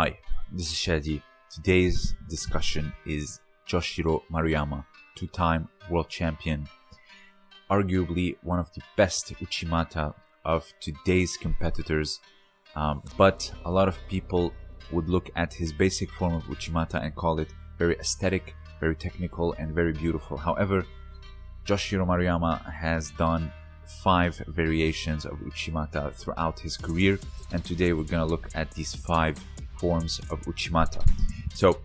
Hi, this is Shadi. Today's discussion is Joshiro Maruyama, two-time world champion, arguably one of the best Uchimata of today's competitors. Um, but a lot of people would look at his basic form of Uchimata and call it very aesthetic, very technical, and very beautiful. However, Joshiro Maruyama has done five variations of Uchimata throughout his career, and today we're going to look at these five forms of Uchimata. So,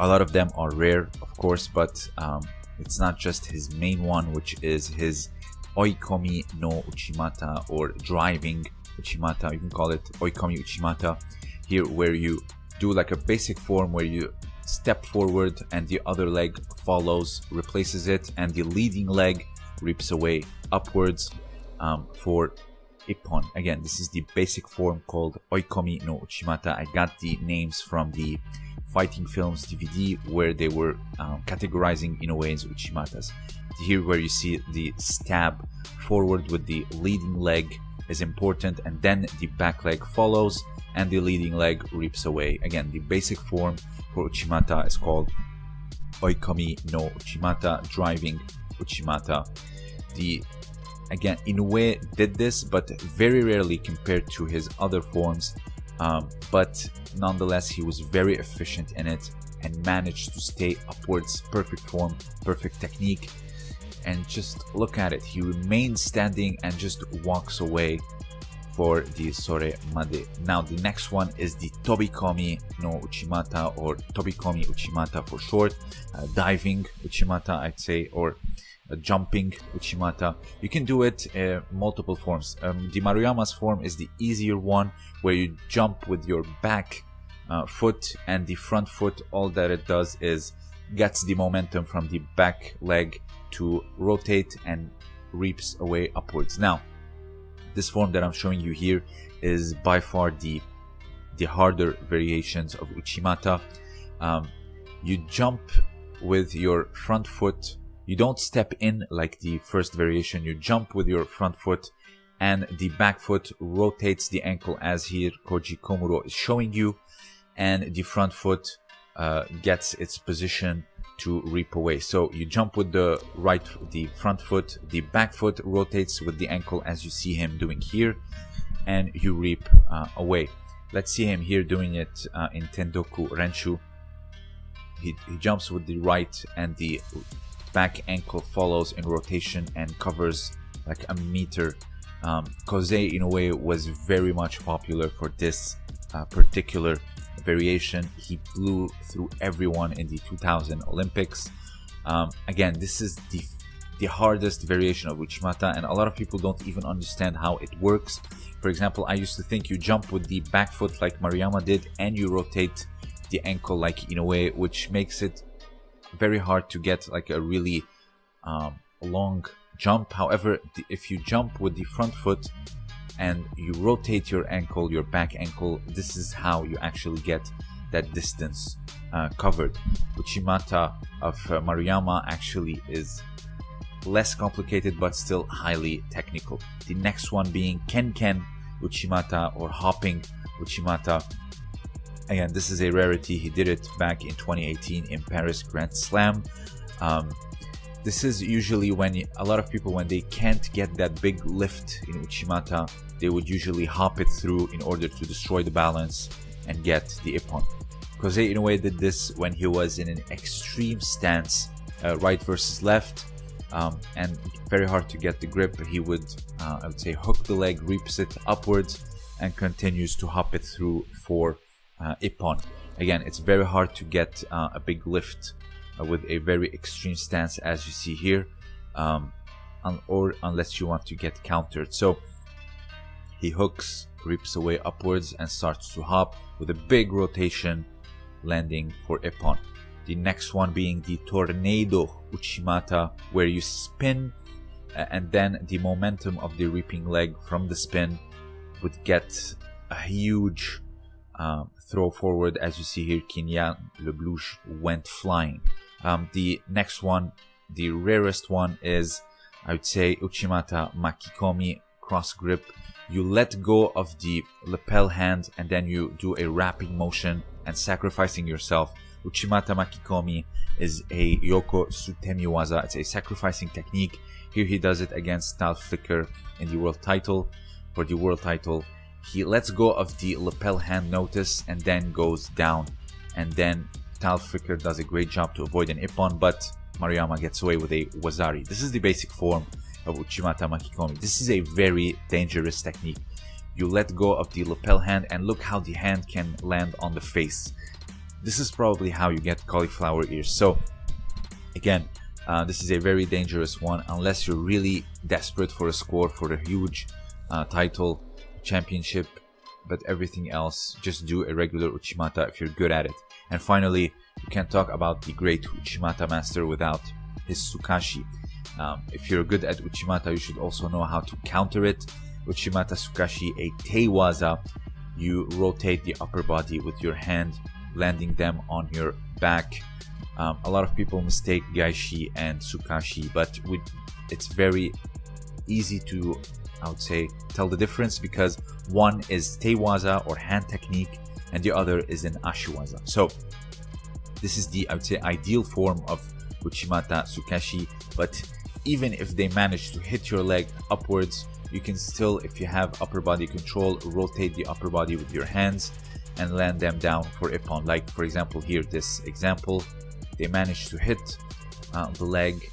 a lot of them are rare, of course, but um, it's not just his main one, which is his Oikomi no Uchimata or driving Uchimata. You can call it Oikomi Uchimata here, where you do like a basic form where you step forward and the other leg follows, replaces it, and the leading leg rips away upwards um, for Ippon. Again, this is the basic form called Oikomi no Uchimata. I got the names from the fighting films DVD where they were um, categorizing Inoue's Uchimatas. Here where you see the stab forward with the leading leg is important and then the back leg follows and the leading leg rips away. Again, the basic form for Uchimata is called Oikomi no Uchimata, driving Uchimata. The again Inoue did this, but very rarely compared to his other forms. Um, but nonetheless, he was very efficient in it and managed to stay upwards, perfect form, perfect technique. And just look at it, he remains standing and just walks away for the Sore Made. Now the next one is the Tobikomi no Uchimata or Tobikomi Uchimata for short, uh, diving Uchimata I'd say, or uh, jumping Uchimata. You can do it uh, multiple forms. Um, the Maruyama's form is the easier one where you jump with your back uh, foot and the front foot. All that it does is gets the momentum from the back leg to rotate and reaps away upwards. Now, this form that I'm showing you here is by far the the harder variations of Uchimata. Um, you jump with your front foot. You don't step in like the first variation. You jump with your front foot and the back foot rotates the ankle as here Koji Komuro is showing you and the front foot uh, gets its position to reap away. So you jump with the right, the front foot, the back foot rotates with the ankle as you see him doing here, and you reap uh, away. Let's see him here doing it uh, in Tandoku Renshu. He, he jumps with the right and the back ankle follows in rotation and covers like a meter. Um, a way, was very much popular for this uh, particular variation. He blew through everyone in the 2000 Olympics. Um, again, this is the the hardest variation of Uchimata, and a lot of people don't even understand how it works. For example, I used to think you jump with the back foot like Maruyama did, and you rotate the ankle like Inoue, which makes it very hard to get like a really um, long jump. However, if you jump with the front foot, and you rotate your ankle, your back ankle, this is how you actually get that distance uh, covered. Uchimata of uh, Maruyama actually is less complicated but still highly technical. The next one being Ken Ken Uchimata or hopping Uchimata. Again, this is a rarity. He did it back in 2018 in Paris Grand Slam. Um, this is usually when a lot of people, when they can't get that big lift in Uchimata, they would usually hop it through in order to destroy the balance and get the Ippon. Kosei Inoue did this when he was in an extreme stance, uh, right versus left, um, and very hard to get the grip. He would, uh, I would say, hook the leg, reaps it upwards, and continues to hop it through for uh. Again, it's very hard to get uh, a big lift uh, with a very extreme stance as you see here um, un or unless you want to get countered so he hooks rips away upwards and starts to hop with a big rotation landing for Ippon the next one being the tornado uchimata where you spin and then the momentum of the reaping leg from the spin would get a huge um, throw forward as you see here Kinyan Leblouch went flying um, the next one, the rarest one is, I would say, Uchimata Makikomi cross grip. you let go of the lapel hand and then you do a wrapping motion and sacrificing yourself. Uchimata Makikomi is a Yoko Sutemi waza. It's a sacrificing technique. Here he does it against Tal Flicker in the world title. For the world title, he lets go of the lapel hand notice and then goes down. And then Tal Flicker does a great job to avoid an Ippon, but Maruyama gets away with a Wazari. This is the basic form of Uchimata Makikomi. This is a very dangerous technique. You let go of the lapel hand and look how the hand can land on the face. This is probably how you get cauliflower ears. So again, uh, this is a very dangerous one unless you're really desperate for a score for a huge uh, title championship but everything else just do a regular Uchimata if you're good at it. And finally, you can't talk about the great Uchimata master without his Sukashi. Um, if you're good at Uchimata, you should also know how to counter it. Uchimata Sukashi, a Teiwaza, you rotate the upper body with your hand, landing them on your back. Um, a lot of people mistake Gaeshi and Sukashi, but with, it's very easy to, I would say, tell the difference because one is Teiwaza or hand technique and the other is an Ashiwaza. So this is the, I would say, ideal form of Uchimata Sukashi, but even if they manage to hit your leg upwards, you can still, if you have upper body control, rotate the upper body with your hands and land them down for Ippon. Like for example here, this example, they managed to hit uh, the leg,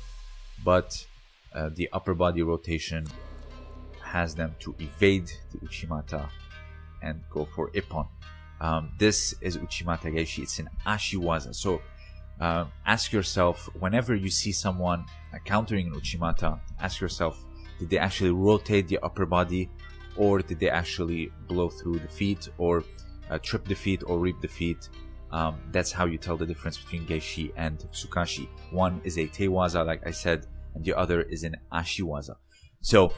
but uh, the upper body rotation has them to evade the Uchimata and go for Ippon. Um, this is Uchimata Gaeshi. it's an Ashiwaza. So uh, ask yourself whenever you see someone countering an Uchimata, ask yourself, did they actually rotate the upper body or did they actually blow through the feet or uh, trip the feet or reap the feet? Um, that's how you tell the difference between Gaeshi and Sukashi. One is a Teiwaza, like I said, and the other is an Ashiwaza. So,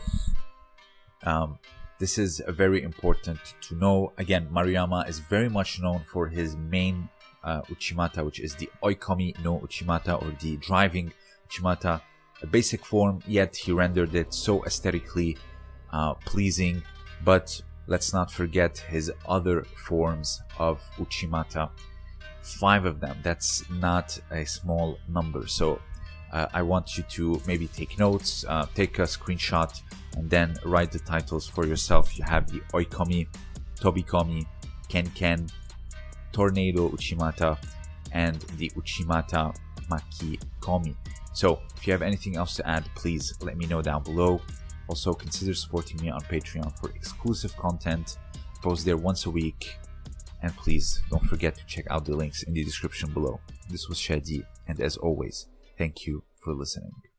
um, this is very important to know. Again, Maruyama is very much known for his main uh, Uchimata, which is the Oikomi no Uchimata or the driving Uchimata, a basic form, yet he rendered it so aesthetically uh, pleasing. But let's not forget his other forms of Uchimata. Five of them, that's not a small number. So uh, I want you to maybe take notes, uh, take a screenshot, and then write the titles for yourself. You have the Oikomi, Tobikomi, Ken Ken, Tornado Uchimata and the Uchimata Maki Komi. So if you have anything else to add, please let me know down below. Also consider supporting me on Patreon for exclusive content. Post there once a week. And please don't forget to check out the links in the description below. This was Shadi, and as always, thank you for listening.